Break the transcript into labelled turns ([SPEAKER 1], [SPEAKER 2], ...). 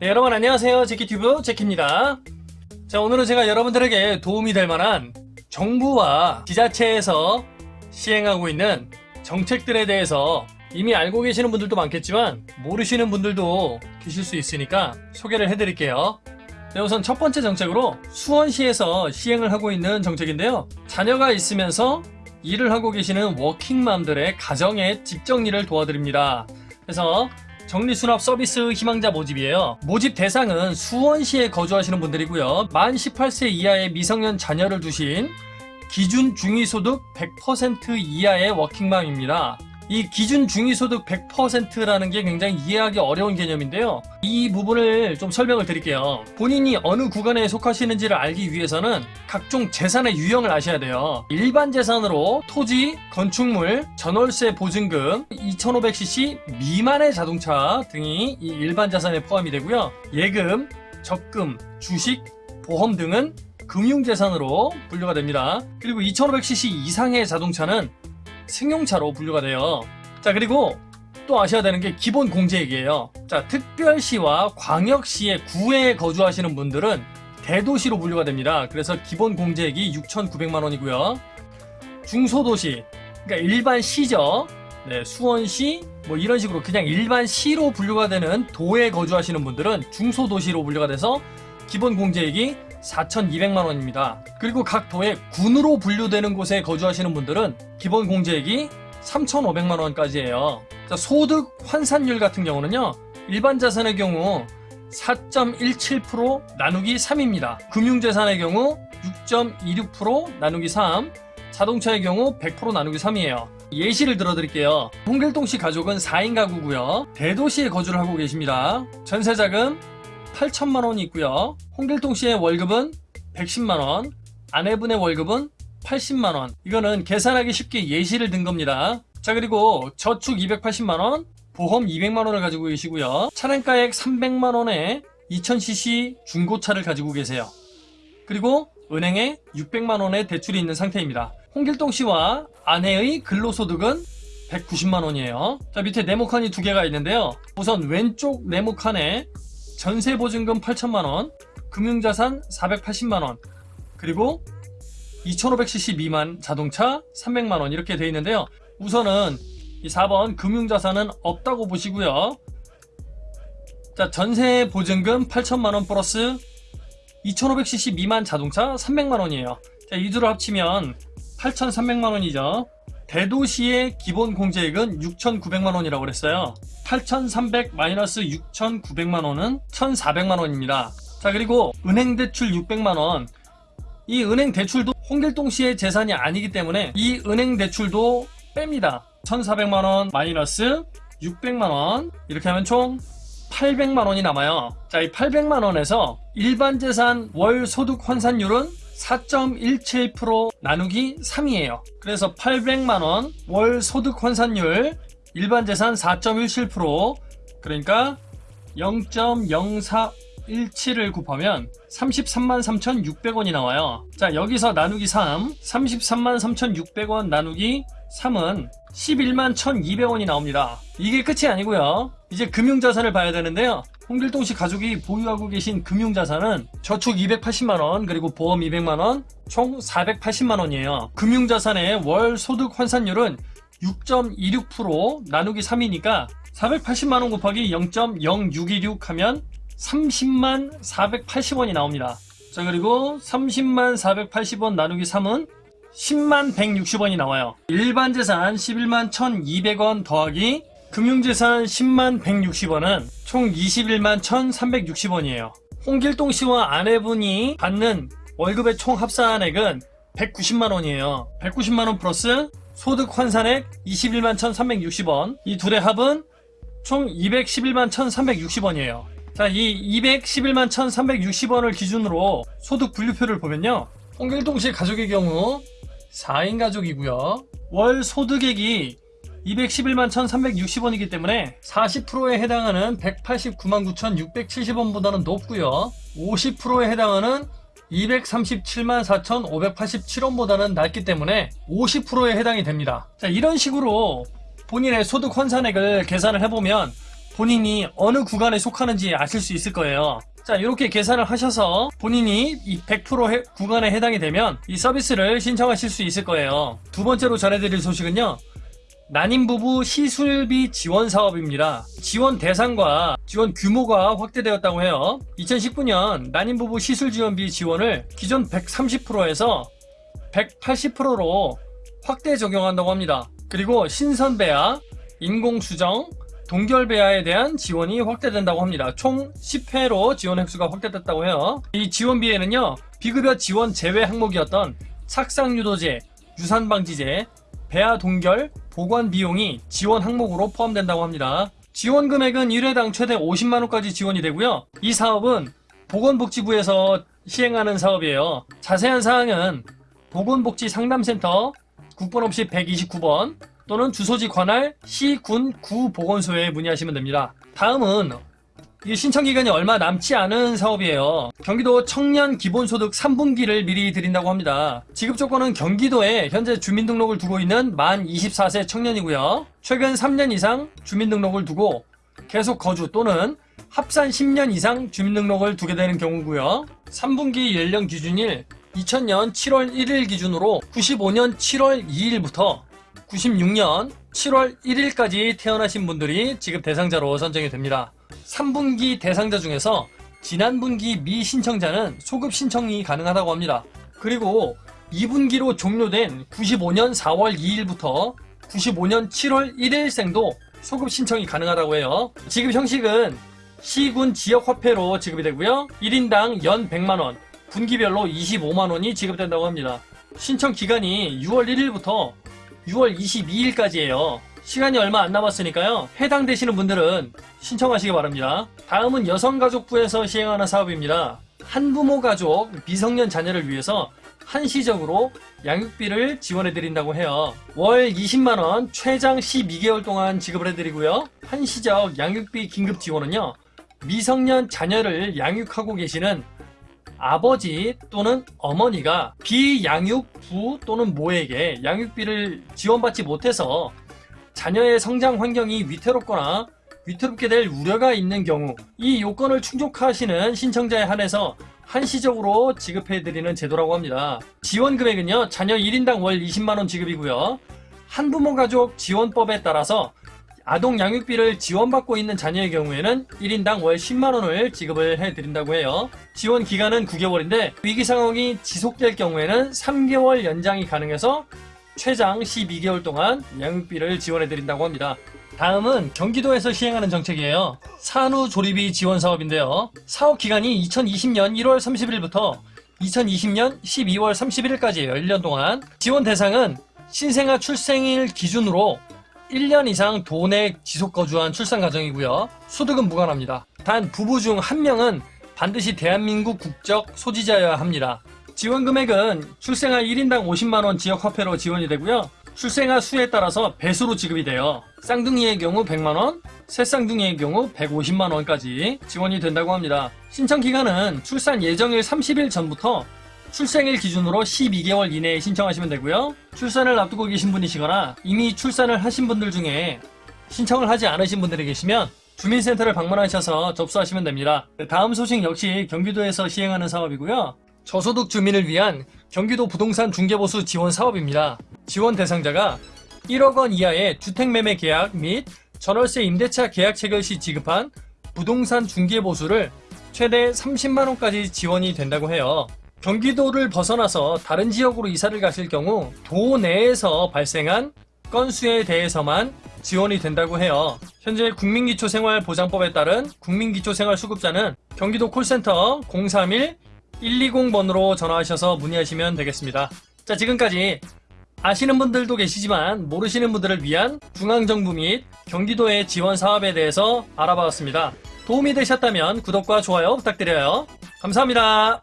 [SPEAKER 1] 네, 여러분 안녕하세요. 제키튜브 제키입니다. 자, 오늘은 제가 여러분들에게 도움이 될 만한 정부와 지자체에서 시행하고 있는 정책들에 대해서 이미 알고 계시는 분들도 많겠지만 모르시는 분들도 계실 수 있으니까 소개를 해드릴게요. 네, 우선 첫 번째 정책으로 수원시에서 시행을 하고 있는 정책인데요. 자녀가 있으면서 일을 하고 계시는 워킹맘들의 가정의 집정리를 도와드립니다. 그래서 정리수납 서비스 희망자 모집이에요. 모집 대상은 수원시에 거주하시는 분들이고요. 만 18세 이하의 미성년 자녀를 두신 기준 중위소득 100% 이하의 워킹맘입니다. 이 기준 중위소득 100%라는 게 굉장히 이해하기 어려운 개념인데요. 이 부분을 좀 설명을 드릴게요. 본인이 어느 구간에 속하시는지를 알기 위해서는 각종 재산의 유형을 아셔야 돼요. 일반 재산으로 토지, 건축물, 전월세 보증금, 2500cc 미만의 자동차 등이 이 일반 자산에 포함이 되고요. 예금, 적금, 주식, 보험 등은 금융재산으로 분류가 됩니다. 그리고 2500cc 이상의 자동차는 승용차로 분류가 돼요. 자 그리고 또 아셔야 되는 게 기본 공제액이에요. 자 특별시와 광역시의 구에 거주하시는 분들은 대도시로 분류가 됩니다. 그래서 기본 공제액이 6,900만 원이고요. 중소도시, 그러니까 일반 시죠. 네, 수원시 뭐 이런 식으로 그냥 일반 시로 분류가 되는 도에 거주하시는 분들은 중소도시로 분류가 돼서 기본 공제액이 4,200만 원입니다. 그리고 각 도의 군으로 분류되는 곳에 거주하시는 분들은 기본 공제액이 3,500만 원까지예요. 자, 소득 환산율 같은 경우는요. 일반 자산의 경우 4.17% 나누기 3입니다. 금융재산의 경우 6.26% 나누기 3, 자동차의 경우 100% 나누기 3이에요. 예시를 들어드릴게요. 홍길동 씨 가족은 4인 가구고요. 대도시에 거주를 하고 계십니다. 전세자금 8천만 원이 있고요. 홍길동 씨의 월급은 110만 원, 아내분의 월급은 80만 원. 이거는 계산하기 쉽게 예시를 든 겁니다. 자 그리고 저축 280만 원, 보험 200만 원을 가지고 계시고요. 차량가액 300만 원에 2000cc 중고차를 가지고 계세요. 그리고 은행에 600만 원의 대출이 있는 상태입니다. 홍길동 씨와 아내의 근로소득은 190만 원이에요. 자 밑에 네모 칸이 두 개가 있는데요. 우선 왼쪽 네모 칸에 전세보증금 8천만원, 금융자산 480만원, 그리고 2500cc 미만 자동차 300만원 이렇게 되어 있는데요. 우선은 이 4번 금융자산은 없다고 보시고요. 자 전세보증금 8천만원 플러스 2500cc 미만 자동차 300만원이에요. 자, 이 둘을 합치면 8,300만원이죠. 대도시의 기본 공제액은 6,900만원이라고 그랬어요. 8,300 마이너스 6,900만원은 1,400만원입니다. 자 그리고 은행 대출 600만원 이 은행 대출도 홍길동 씨의 재산이 아니기 때문에 이 은행 대출도 뺍니다. 1,400만원 마이너스 600만원 이렇게 하면 총 800만원이 남아요. 자, 이 800만원에서 일반 재산 월 소득 환산율은 4.17% 나누기 3이에요. 그래서 800만원 월 소득 환산율 일반 재산 4.17% 그러니까 0.0417을 곱하면 33만 3,600원이 나와요. 자 여기서 나누기 3 33만 3,600원 나누기 3은 11만 1,200원이 나옵니다. 이게 끝이 아니고요. 이제 금융자산을 봐야 되는데요. 홍길동 씨 가족이 보유하고 계신 금융자산은 저축 280만원 그리고 보험 200만원 총 480만원이에요. 금융자산의 월 소득 환산율은 6.26% 나누기 3이니까 480만원 곱하기 0.0626 하면 30만 480원이 나옵니다. 자 그리고 30만 480원 나누기 3은 10만 160원이 나와요. 일반 재산 11만 1200원 더하기 금융재산 10만 160원은 총 21만 1360원이에요. 홍길동 씨와 아내분이 받는 월급의 총 합산액은 190만원이에요. 190만원 플러스 소득 환산액 21만 1360원 이 둘의 합은 총 211만 1360원이에요. 자, 이 211만 1360원을 기준으로 소득 분류표를 보면요. 홍길동 씨 가족의 경우 4인 가족이고요. 월 소득액이 211만 1360원이기 때문에 40%에 해당하는 189만 9670원보다는 높고요 50%에 해당하는 237만 4587원보다는 낮기 때문에 50%에 해당이 됩니다 자 이런 식으로 본인의 소득 환산액을 계산을 해보면 본인이 어느 구간에 속하는지 아실 수 있을 거예요. 자, 이렇게 계산을 하셔서 본인이 이 100% 해- 구간에 해당이 되면 이 서비스를 신청하실 수 있을 거예요. 두 번째로 전해드릴 소식은요. 난임 부부 시술비 지원 사업입니다. 지원 대상과 지원 규모가 확대되었다고 해요. 2019년 난임 부부 시술 지원비 지원을 기존 130%에서 180%로 확대 적용한다고 합니다. 그리고 신선배아, 인공수정, 동결배아에 대한 지원이 확대된다고 합니다. 총 10회로 지원 횟수가 확대됐다고 해요. 이 지원비에는요, 비급여 지원 제외 항목이었던 착상유도제, 유산방지제, 배아 동결, 보관 비용이 지원 항목으로 포함된다고 합니다. 지원 금액은 1회당 최대 50만원까지 지원이 되고요. 이 사업은 보건복지부에서 시행하는 사업이에요. 자세한 사항은 보건복지 상담센터 국번 없이 129번 또는 주소지 관할 시군 구 보건소에 문의하시면 됩니다. 다음은 이 신청 기간이 얼마 남지 않은 사업이에요. 경기도 청년 기본소득 3분기를 미리 드린다고 합니다. 지급 조건은 경기도에 현재 주민등록을 두고 있는 만 24세 청년이고요. 최근 3년 이상 주민등록을 두고 계속 거주 또는 합산 10년 이상 주민등록을 두게 되는 경우고요. 3분기 연령 기준일 2000년 7월 1일 기준으로 95년 7월 2일부터 96년 7월 1일까지 태어나신 분들이 지급 대상자로 선정이 됩니다. 3분기 대상자 중에서 지난 분기 미신청자는 소급 신청이 가능하다고 합니다. 그리고 2분기로 종료된 95년 4월 2일부터 95년 7월 1일생도 소급 신청이 가능하다고 해요. 지급 형식은 시군 지역화폐로 지급이 되고요. 1인당 연 100만원, 분기별로 25만원이 지급된다고 합니다. 신청 기간이 6월 1일부터 6월 22일까지예요. 시간이 얼마 안 남았으니까요. 해당되시는 분들은 신청하시기 바랍니다. 다음은 여성가족부에서 시행하는 사업입니다. 한부모 가족 미성년 자녀를 위해서 한시적으로 양육비를 지원해 드린다고 해요. 월 20만원 최장 12개월 동안 지급을 해드리고요. 한시적 양육비 긴급 지원은요. 미성년 자녀를 양육하고 계시는 아버지 또는 어머니가 비양육부 또는 모에게 양육비를 지원받지 못해서 자녀의 성장 환경이 위태롭거나 위태롭게 될 우려가 있는 경우 이 요건을 충족하시는 신청자에 한해서 한시적으로 지급해드리는 제도라고 합니다. 지원 금액은요 자녀 1인당 월 20만원 지급이고요. 한부모 가족 지원법에 따라서 아동 양육비를 지원받고 있는 자녀의 경우에는 1인당 월 10만원을 지급을 해드린다고 해요. 지원 기간은 9개월인데 위기 상황이 지속될 경우에는 3개월 연장이 가능해서 최장 12개월 동안 양육비를 지원해드린다고 합니다. 다음은 경기도에서 시행하는 정책이에요. 산후조리비 지원 사업인데요. 사업 기간이 2020년 1월 30일부터 2020년 12월 31일까지예요. 1년 동안. 지원 대상은 신생아 출생일 기준으로 1년 이상 도내 지속 거주한 출산 가정이고요. 소득은 무관합니다. 단 부부 중 한 명은 반드시 대한민국 국적 소지자여야 합니다. 지원 금액은 출생아 1인당 50만원 지역 화폐로 지원이 되고요. 출생아 수에 따라서 배수로 지급이 돼요. 쌍둥이의 경우 100만원, 새쌍둥이의 경우 150만원까지 지원이 된다고 합니다. 신청 기간은 출산 예정일 30일 전부터 출생일 기준으로 12개월 이내에 신청하시면 되고요. 출산을 앞두고 계신 분이시거나 이미 출산을 하신 분들 중에 신청을 하지 않으신 분들이 계시면 주민센터를 방문하셔서 접수하시면 됩니다. 다음 소식 역시 경기도에서 시행하는 사업이고요. 저소득 주민을 위한 경기도 부동산 중개보수 지원 사업입니다. 지원 대상자가 1억 원 이하의 주택매매 계약 및 전월세 임대차 계약 체결 시 지급한 부동산 중개보수를 최대 30만원까지 지원이 된다고 해요. 경기도를 벗어나서 다른 지역으로 이사를 가실 경우 도 내에서 발생한 건수에 대해서만 지원이 된다고 해요. 현재 국민기초생활보장법에 따른 국민기초생활수급자는 경기도 콜센터 031-120번으로 전화하셔서 문의하시면 되겠습니다. 자 지금까지 아시는 분들도 계시지만 모르시는 분들을 위한 중앙정부 및 경기도의 지원 사업에 대해서 알아봤습니다. 도움이 되셨다면 구독과 좋아요 부탁드려요. 감사합니다.